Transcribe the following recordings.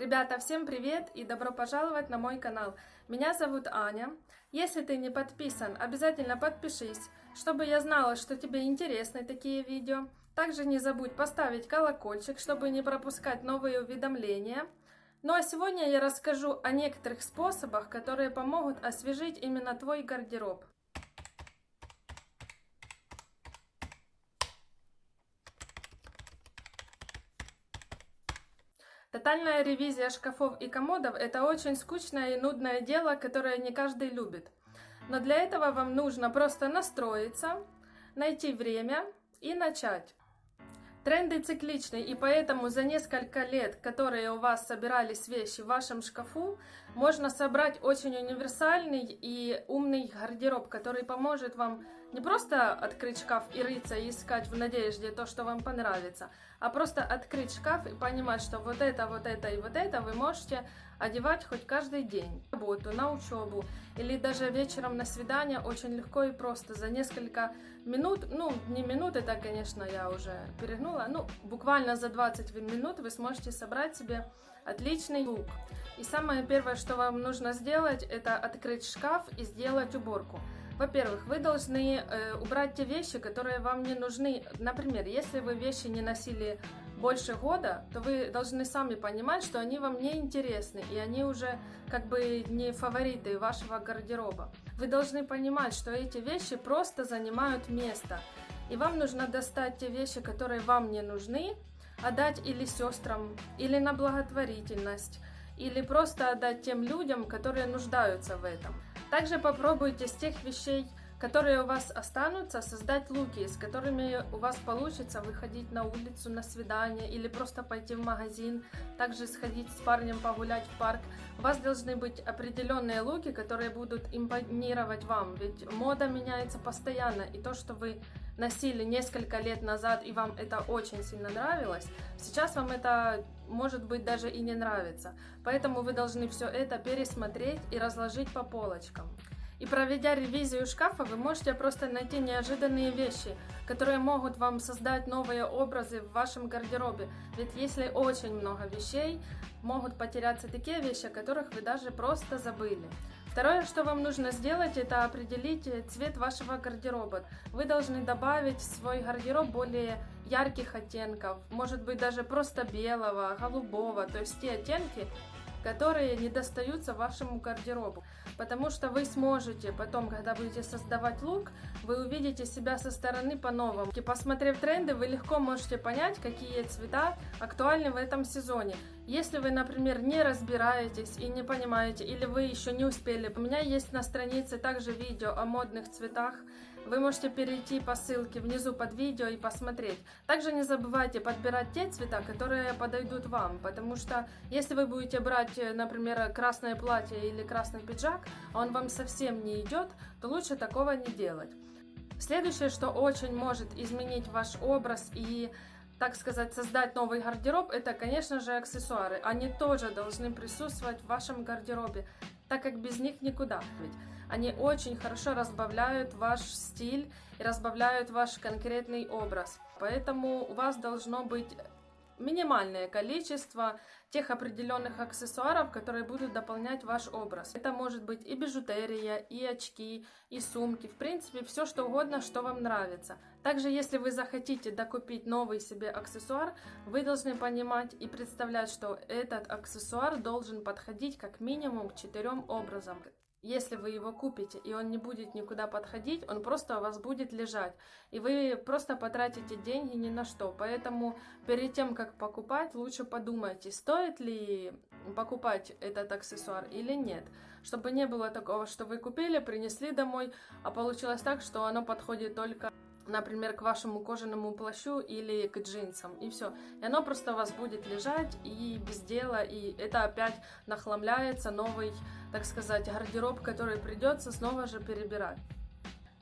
Ребята, всем привет и добро пожаловать на мой канал. Меня зовут Аня. Если ты не подписан, обязательно подпишись, чтобы я знала, что тебе интересны такие видео. Также не забудь поставить колокольчик, чтобы не пропускать новые уведомления. Ну а сегодня я расскажу о некоторых способах, которые помогут освежить именно твой гардероб. Тотальная ревизия шкафов и комодов – это очень скучное и нудное дело, которое не каждый любит. Но для этого вам нужно просто настроиться, найти время и начать. Тренды цикличны, и поэтому за несколько лет, которые у вас собирались вещи в вашем шкафу, можно собрать очень универсальный и умный гардероб, который поможет вам не просто открыть шкаф и рыться и искать в надежде то, что вам понравится, а просто открыть шкаф и понимать, что вот это, вот это и вот это вы можете одевать хоть каждый день. На работу, на учебу или даже вечером на свидание очень легко и просто за несколько минут, ну не минут, это конечно я уже перегнула, ну буквально за 20 минут вы сможете собрать себе отличный лук. И самое первое, что вам нужно сделать, это открыть шкаф и сделать уборку. Во-первых, вы должны э, убрать те вещи, которые вам не нужны. Например, если вы вещи не носили больше года, то вы должны сами понимать, что они вам не интересны, и они уже как бы не фавориты вашего гардероба. Вы должны понимать, что эти вещи просто занимают место, и вам нужно достать те вещи, которые вам не нужны, отдать или сестрам, или на благотворительность, или просто отдать тем людям, которые нуждаются в этом. Также попробуйте с тех вещей, которые у вас останутся, создать луки, с которыми у вас получится выходить на улицу на свидание или просто пойти в магазин, также сходить с парнем погулять в парк. У вас должны быть определенные луки, которые будут импонировать вам, ведь мода меняется постоянно, и то, что вы носили несколько лет назад и вам это очень сильно нравилось, сейчас вам это может быть даже и не нравится. Поэтому вы должны все это пересмотреть и разложить по полочкам. И проведя ревизию шкафа, вы можете просто найти неожиданные вещи, которые могут вам создать новые образы в вашем гардеробе. Ведь если очень много вещей, могут потеряться такие вещи, о которых вы даже просто забыли. Второе, что вам нужно сделать, это определить цвет вашего гардероба. Вы должны добавить в свой гардероб более ярких оттенков, может быть даже просто белого, голубого, то есть те оттенки, которые не достаются вашему гардеробу. Потому что вы сможете потом, когда будете создавать лук, вы увидите себя со стороны по-новому. И посмотрев тренды, вы легко можете понять, какие цвета актуальны в этом сезоне. Если вы, например, не разбираетесь и не понимаете, или вы еще не успели, у меня есть на странице также видео о модных цветах. Вы можете перейти по ссылке внизу под видео и посмотреть. Также не забывайте подбирать те цвета, которые подойдут вам, потому что если вы будете брать, например, красное платье или красный пиджак, а он вам совсем не идет, то лучше такого не делать. Следующее, что очень может изменить ваш образ и так сказать, создать новый гардероб, это, конечно же, аксессуары. Они тоже должны присутствовать в вашем гардеробе, так как без них никуда. Ведь они очень хорошо разбавляют ваш стиль и разбавляют ваш конкретный образ. Поэтому у вас должно быть минимальное количество тех определенных аксессуаров, которые будут дополнять ваш образ. Это может быть и бижутерия, и очки, и сумки, в принципе, все что угодно, что вам нравится. Также, если вы захотите докупить новый себе аксессуар, вы должны понимать и представлять, что этот аксессуар должен подходить как минимум к четырем образам. Если вы его купите, и он не будет никуда подходить, он просто у вас будет лежать. И вы просто потратите деньги ни на что. Поэтому перед тем, как покупать, лучше подумайте, стоит ли покупать этот аксессуар или нет. Чтобы не было такого, что вы купили, принесли домой, а получилось так, что оно подходит только например, к вашему кожаному плащу или к джинсам, и все. И оно просто у вас будет лежать и без дела, и это опять нахламляется новый, так сказать, гардероб, который придется снова же перебирать.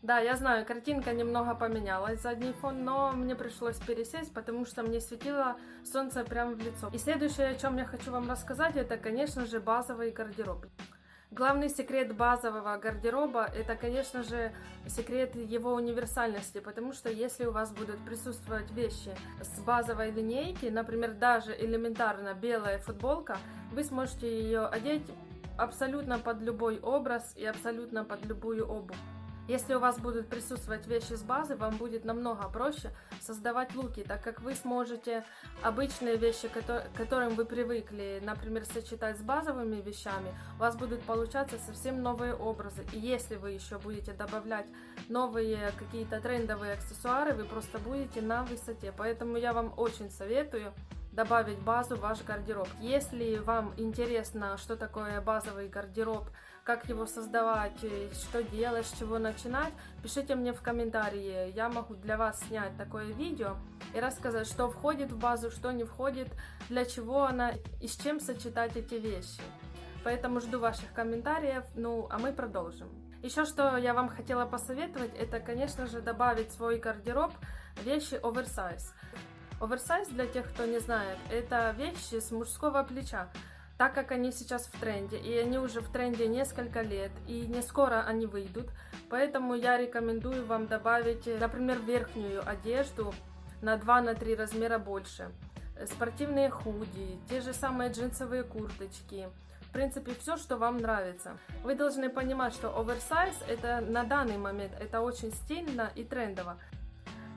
Да, я знаю, картинка немного поменялась, задний фон, но мне пришлось пересесть, потому что мне светило солнце прямо в лицо. И следующее, о чем я хочу вам рассказать, это, конечно же, базовый гардероб. Главный секрет базового гардероба – это, конечно же, секрет его универсальности, потому что если у вас будут присутствовать вещи с базовой линейки, например, даже элементарно белая футболка, вы сможете ее одеть абсолютно под любой образ и абсолютно под любую обувь. Если у вас будут присутствовать вещи с базы, вам будет намного проще создавать луки, так как вы сможете обычные вещи, к которым вы привыкли, например, сочетать с базовыми вещами, у вас будут получаться совсем новые образы. И если вы еще будете добавлять новые какие-то трендовые аксессуары, вы просто будете на высоте. Поэтому я вам очень советую добавить базу в ваш гардероб. Если вам интересно, что такое базовый гардероб, как его создавать, что делать, с чего начинать, пишите мне в комментарии. Я могу для вас снять такое видео и рассказать, что входит в базу, что не входит, для чего она и с чем сочетать эти вещи. Поэтому жду ваших комментариев, ну а мы продолжим. Еще что я вам хотела посоветовать, это, конечно же, добавить в свой гардероб вещи оверсайз. Оверсайз, для тех, кто не знает, это вещи с мужского плеча так как они сейчас в тренде, и они уже в тренде несколько лет, и не скоро они выйдут, поэтому я рекомендую вам добавить, например, верхнюю одежду на 2-3 размера больше, спортивные худи, те же самые джинсовые курточки, в принципе, все, что вам нравится. Вы должны понимать, что оверсайз это на данный момент это очень стильно и трендово.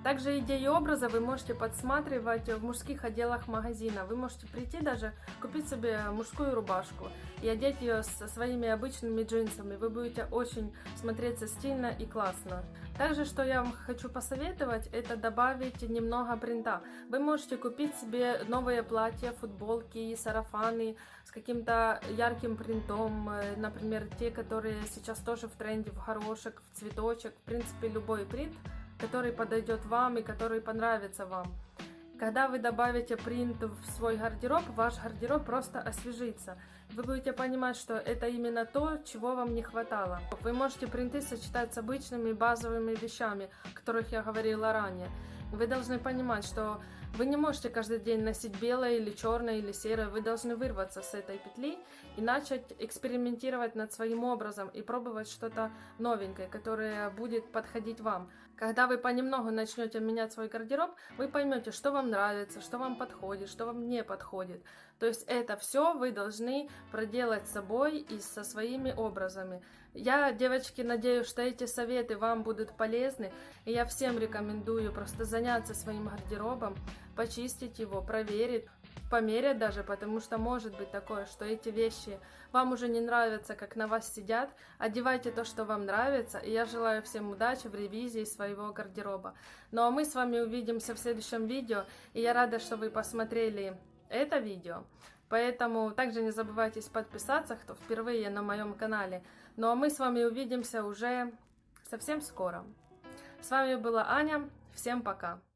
Также идеи образа вы можете подсматривать в мужских отделах магазина. Вы можете прийти даже, купить себе мужскую рубашку и одеть ее со своими обычными джинсами. Вы будете очень смотреться стильно и классно. Также, что я вам хочу посоветовать, это добавить немного принта. Вы можете купить себе новые платья, футболки сарафаны с каким-то ярким принтом. Э, например, те, которые сейчас тоже в тренде, в горошек, в цветочек. В принципе, любой принт который подойдет вам и который понравится вам. Когда вы добавите принт в свой гардероб, ваш гардероб просто освежится. Вы будете понимать, что это именно то, чего вам не хватало. Вы можете принты сочетать с обычными базовыми вещами, о которых я говорила ранее. Вы должны понимать, что вы не можете каждый день носить белое или черное или серое. Вы должны вырваться с этой петли и начать экспериментировать над своим образом и пробовать что-то новенькое, которое будет подходить вам. Когда вы понемногу начнете менять свой гардероб, вы поймете, что вам нравится, что вам подходит, что вам не подходит. То есть это все вы должны проделать с собой и со своими образами. Я, девочки, надеюсь, что эти советы вам будут полезны, и я всем рекомендую просто заняться своим гардеробом, почистить его, проверить, померять даже, потому что может быть такое, что эти вещи вам уже не нравятся, как на вас сидят. Одевайте то, что вам нравится, и я желаю всем удачи в ревизии своего гардероба. Ну а мы с вами увидимся в следующем видео, и я рада, что вы посмотрели это видео. Поэтому также не забывайте подписаться, кто впервые на моем канале. Ну а мы с вами увидимся уже совсем скоро. С вами была Аня. Всем пока!